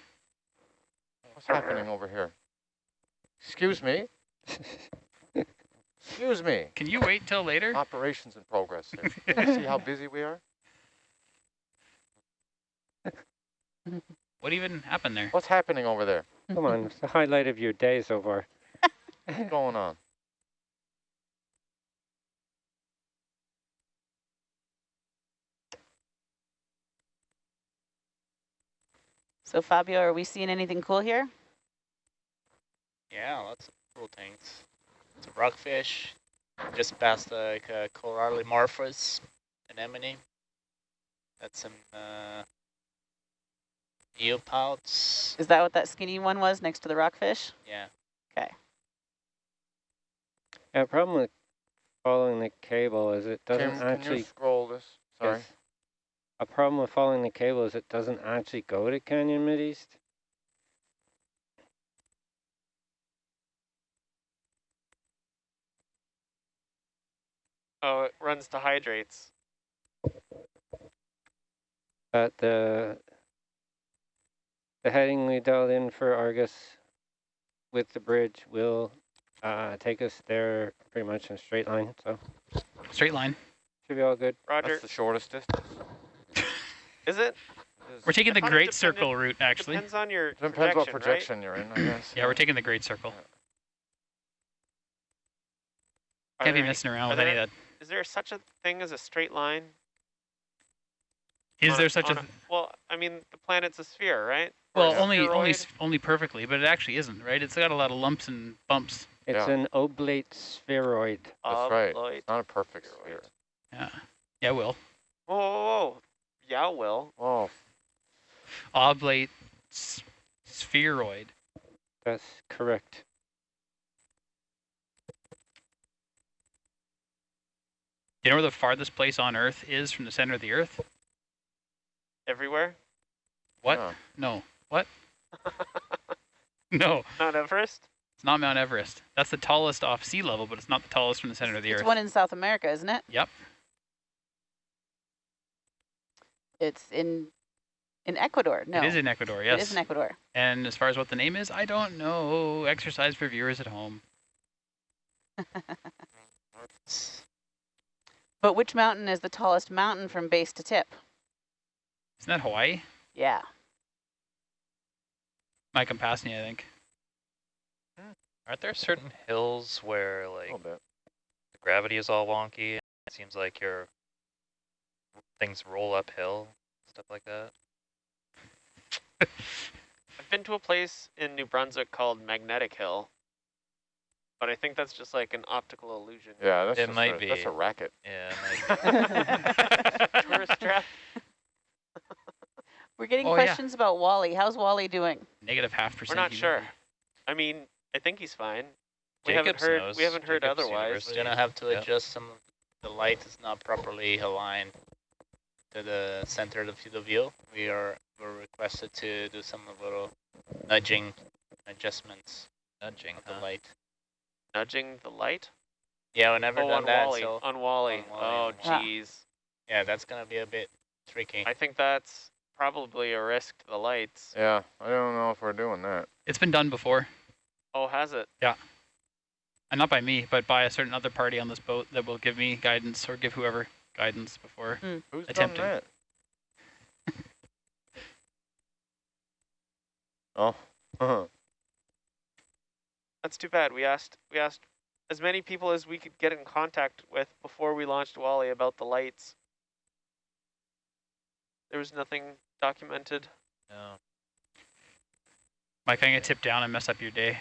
What's happening over here? Excuse me? Excuse me. Can you wait till later? Operations in progress here. Can you see how busy we are? What even happened there? What's happening over there? Come on, it's the highlight of your day so far. What's going on? So Fabio, are we seeing anything cool here? Yeah, lots of cool things. Some rockfish. Just past like uh, Corallimorphus anemone. That's some uh, eelpouts. Is that what that skinny one was next to the rockfish? Yeah. Okay. Yeah, the problem with following the cable is it doesn't Kim, can actually. you scroll this? Sorry. is- A problem with following the cable is it doesn't actually go to Canyon Mideast. Oh, it runs to hydrates. But the the heading we dialed in for Argus with the bridge will uh, take us there pretty much in a straight line. So Straight line. should be all good. Roger. That's the shortest distance. Is it? We're taking the Great Circle route, actually. Depends on your Depends projection, what right? projection you're in, I guess. Yeah, we're taking the Great Circle. Are Can't be there any- messing around are with any of that. Is there such a thing as a straight line? Is on there such a? on th- well, I mean, the planet's a sphere, right? Well, a only only spheroid? s- only perfectly, but it actually isn't, right? It's got a lot of lumps and bumps. It's Yeah. an oblate spheroid. That's right. Obloid. It's not a perfect sphere. Yeah. Yeah, Will. Whoa, whoa, whoa. Yeah, Will. Oh, Oblate s- spheroid. That's correct. Do you know where the farthest place on Earth is from the center of the Earth? Everywhere? What? yeah. No. What? No, Mount Everest? it's not Mount Everest. That's the tallest off sea level, but it's not the tallest from the center of the It's Earth. It's one in South America, isn't it? Yep. It's in in Ecuador. No, It is in Ecuador, yes. It is in Ecuador. And as far as what the name is, I don't know. Exercise for viewers at home. But which mountain is the tallest mountain from base to tip? Isn't that Hawaii? Yeah. Mike Compasnia, I think. Hmm. Aren't there certain hills where like the gravity is all wonky? And it seems like your things roll uphill, stuff like that. I've been to a place in New Brunswick called Magnetic Hill. But I think that's just like an optical illusion. Yeah, that's It might a, That's a racket. Yeah. it might- Tourist trap. We're getting Oh, yeah. questions about Wally. How's Wally doing? Negative half percent. We're percent. not sure. I mean, I think he's fine. We haven't heard. knows. We haven't heard Jacobs otherwise. University. We're gonna have to Yeah. adjust some of the light is not properly aligned to the center of the field of view. We are were requested to do some little nudging adjustments Nudging, of the light. Nudging the light. Yeah, we never oh, done on that, Wally. so on Wally. on Wally, oh, on Wally. jeez. yeah, that's gonna be a bit tricky. I think that's probably a risk to the lights. Yeah, I don't know if we're doing that. It's been done before. Oh, has it? Yeah. And not by me, but by a certain other party on this boat that will give me guidance or give whoever guidance before. Who's Attempting. done that? oh. Uh-huh. That's too bad. We asked. We asked as many people as we could get in contact with before we launched Wally about the lights. There was nothing documented. No. Mike, I'm gonna tip down and mess up your day.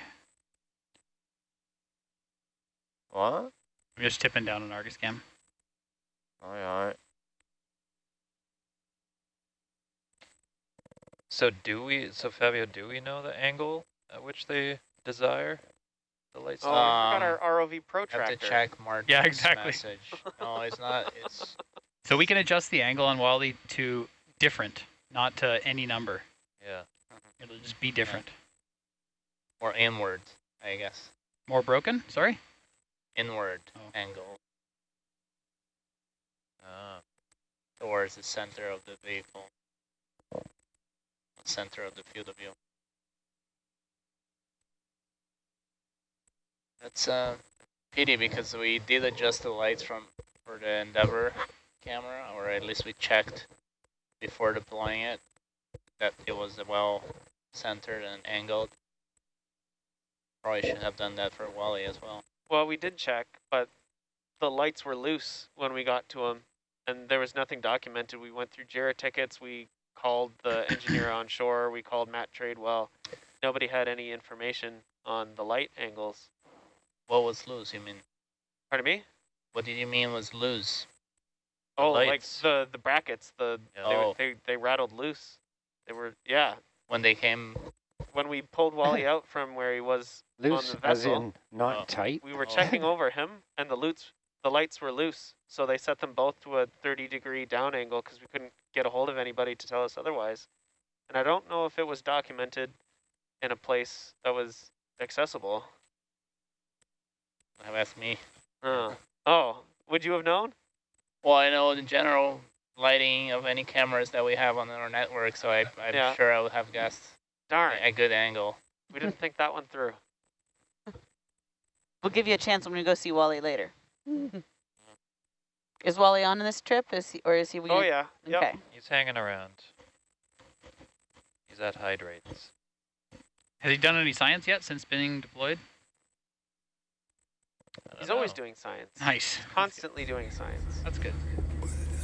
What? I'm just tipping down on Argus cam. Alright, alright. So do we, so Fabio, do we know the angle at which they desire the lights? Oh, to- I forgot Um, our ROV protractor. Have to check Martin's Yeah, exactly. message. No, it's not. It's So we can adjust the angle on Wally to different, not to any number. Yeah. It'll just be different. or inward, I guess. More broken? Sorry? Inward Oh. angle Um, Towards the center of the vehicle. Center of the field of view. That's a pity because we did adjust the lights from for the Endeavour camera, or at least we checked before deploying it that it was well centered and angled. Probably should have done that for Wally as well. Well, we did check, but the lights were loose when we got to them, and there was nothing documented. We went through JIRA tickets. We called the engineer on shore. We called Matt Tradewell. Nobody had any information on the light angles. What was loose, you mean? Pardon me? What did you mean was loose? Oh, like the the brackets. The Yeah. they, Oh. they they rattled loose. They were yeah. When they came, When we pulled Wally out from where he was Loose, on the as in not Oh. tight. we were Oh. checking over him, and the loots, the lights were loose. So they set them both to a 30 degree down angle because we couldn't get a hold of anybody to tell us otherwise. And I don't know if it was documented in a place that was accessible. have asked me. Uh, oh, would you have known? Well, I know the general lighting of any cameras that we have on our network, so I, I'm Yeah. sure I would have guessed Darn, a good angle. we didn't think that one through. We'll give you a chance when we go see Wally later. is Wally on this trip? Is he, or is he? Oh yeah, yep. Okay. he's hanging around. He's at hydrates. Has he done any science yet since being deployed? I don't He's always doing science. Nice. Constantly doing science. That's good.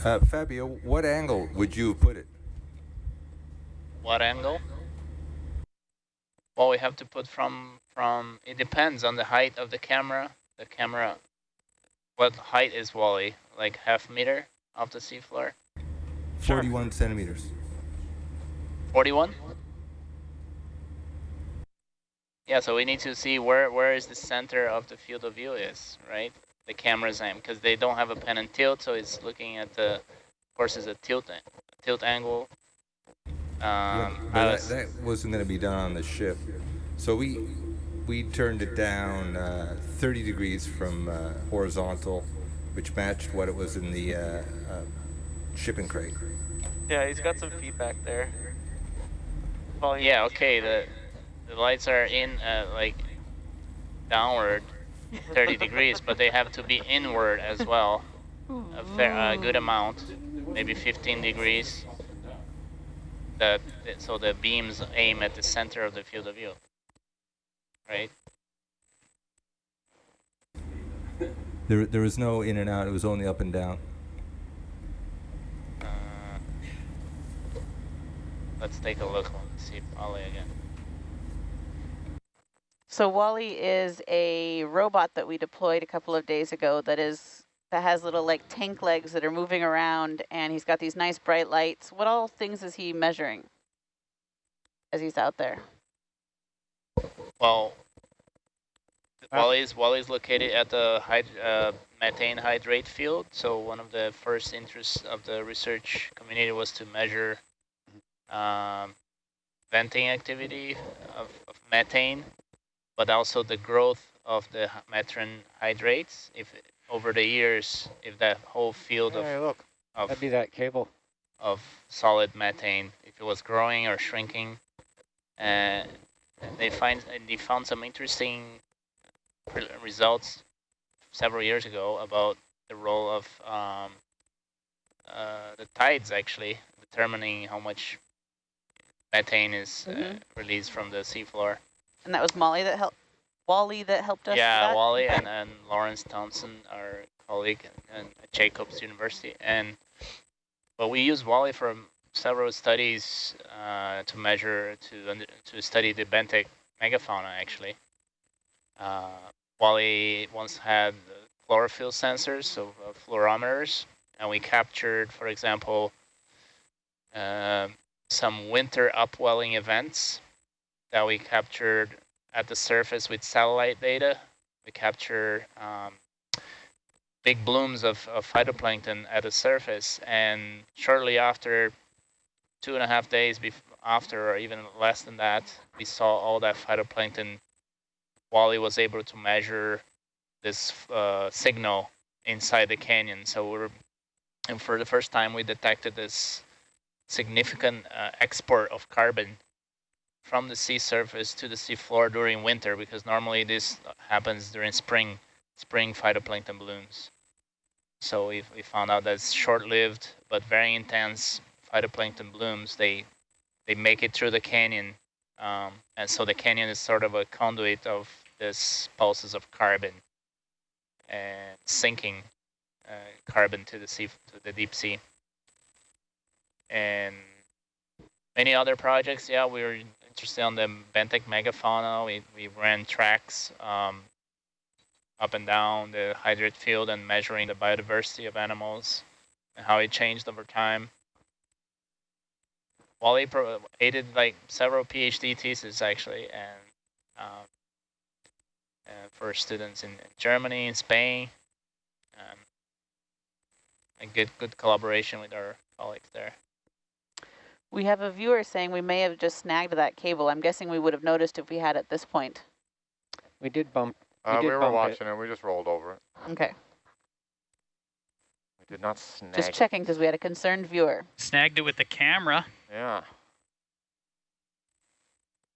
Uh, Fabio, what angle would you put it? What angle? Well, we have to put from from. It depends on the height of the camera. The camera. What height is Wally? Like half meter off the seafloor? 41 centimeters. Forty-one. Yeah, so we need to see where where is the center of the field of view is, right? The camera's aim, because they don't have a pen and tilt, so it's looking at the, of course, it's a tilt a- tilt angle. Yeah, Um, but I that, that wasn't going to be done on the ship. So we we turned it down uh, 30 degrees from uh, horizontal, which matched what it was in the uh, uh, shipping crate. Yeah, he's got some feedback there. Volume. yeah, okay. The the lights are in uh, like downward, 30 degrees, but they have to be inward as well. A fair, a good amount, maybe 15 degrees. That so the beams aim at the center of the field of view. Right. There, there was no in and out. It was only up and down. Uh, let's take a look. And see Ollie again. So Wally is a robot that we deployed a couple of days ago that is that has little like tank legs that are moving around and he's got these nice bright lights. What all things is he measuring as he's out there? Well. Wally's Wally's located at the hyd uh, methane hydrate field. So one of the first interests of the research community was to measure um, venting activity of, of methane, but also the growth of the methane hydrates. If over the years, if that whole field Hey, of look, of that'd be that cable. of solid methane if it was growing or shrinking. And they find and they found some interesting re- results several years ago about the role of um, uh, the tides actually determining how much methane is uh, Mhm. released from the seafloor. And that was Molly that helped Wally that helped us. Yeah? Wally and, and Laurenz Thomsen, our colleague and at Jacobs University. And but we use Wally for several studies uh, to measure to under- to study the benthic megafauna actually. Uh, Wally once had chlorophyll sensors, so uh, fluorometers, and we captured, for example, um some winter upwelling events that we captured at the surface with satellite data. We captured um, big blooms of, of phytoplankton at the surface, and shortly after, two and a half days after, or even less than that, we saw all that phytoplankton. Wally was able to measure this uh, signal inside the canyon. So we're, and for the first time, we detected this significant uh, export of carbon from the sea surface to the sea floor during winter, because normally this happens during spring, spring phytoplankton blooms. So we, we found out that it's short-lived but very intense phytoplankton blooms. They they make it through the canyon, um, and so the canyon is sort of a conduit of this pulses of carbon and sinking uh, carbon to the sea to the deep sea. And many other projects, yeah, we were interested on the benthic megafauna. We we ran tracks um, up and down the hydrate field and measuring the biodiversity of animals and how it changed over time. Wally aided like several PhD theses actually, and um, uh, for students in, in Germany and Spain, um, and good good collaboration with our colleagues there. We have a viewer saying we may have just snagged that cable. I'm guessing we would have noticed if we had at this point. We did bump. Uh, did we were bump watching it. We just rolled over it. Okay. We did not snag. Just checking because we had a concerned viewer. Snagged it with the camera. Yeah.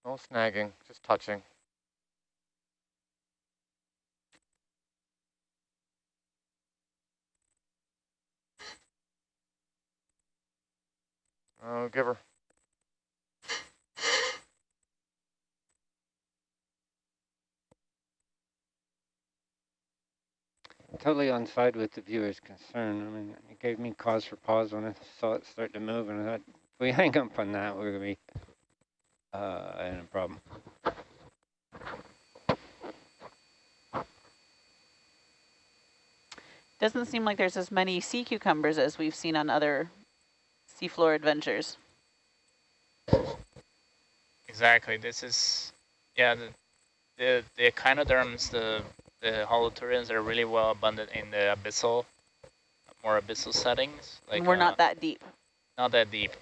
No snagging, just touching. Oh, give her. Totally on side with the viewer's concern. I mean, it gave me cause for pause when I saw it start to move, and I thought, if we hang up on that, we're gonna be uh, in a problem. Doesn't seem like there's as many sea cucumbers as we've seen on other seafloor adventures. Exactly. This is, yeah, the the, the echinoderms, the the holothurians are really well abundant in the abyssal, more abyssal settings. Like We're uh, not that deep. not that deep.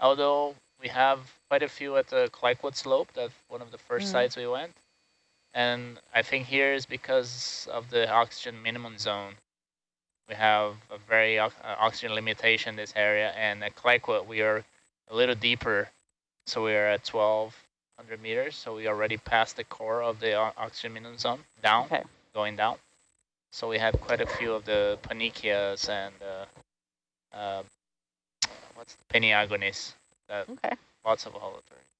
Although we have quite a few at the Clayoquot slope. That's one of the first Mm. sites we went. And I think here is because of the oxygen minimum zone. We have a very uh, oxygen limitation in this area, and at Clayoquot we are a little deeper, so we are at 1,200 meters. So we already passed the core of the oxygen minimum zone down, Okay. going down. So we have quite a few of the Pannychias and uh, uh, what's the Peniagonis? That Okay. lots of holothurians.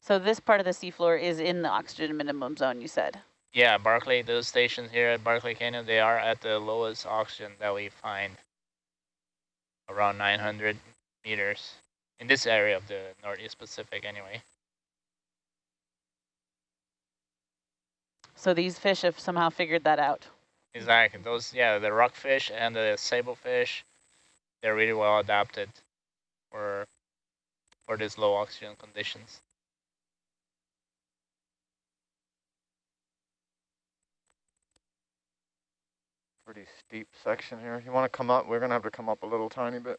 So this part of the seafloor is in the oxygen minimum zone, you said. Yeah, Barkley, those stations here at Barkley Canyon, they are at the lowest oxygen that we find, around 900 meters in this area of the Northeast Pacific anyway. So these fish have somehow figured that out. Exactly. Those, yeah, the rockfish and the sablefish, they're really well adapted for for these low oxygen conditions. Pretty steep section here. You want to come up? We're gonna have to come up a little tiny bit.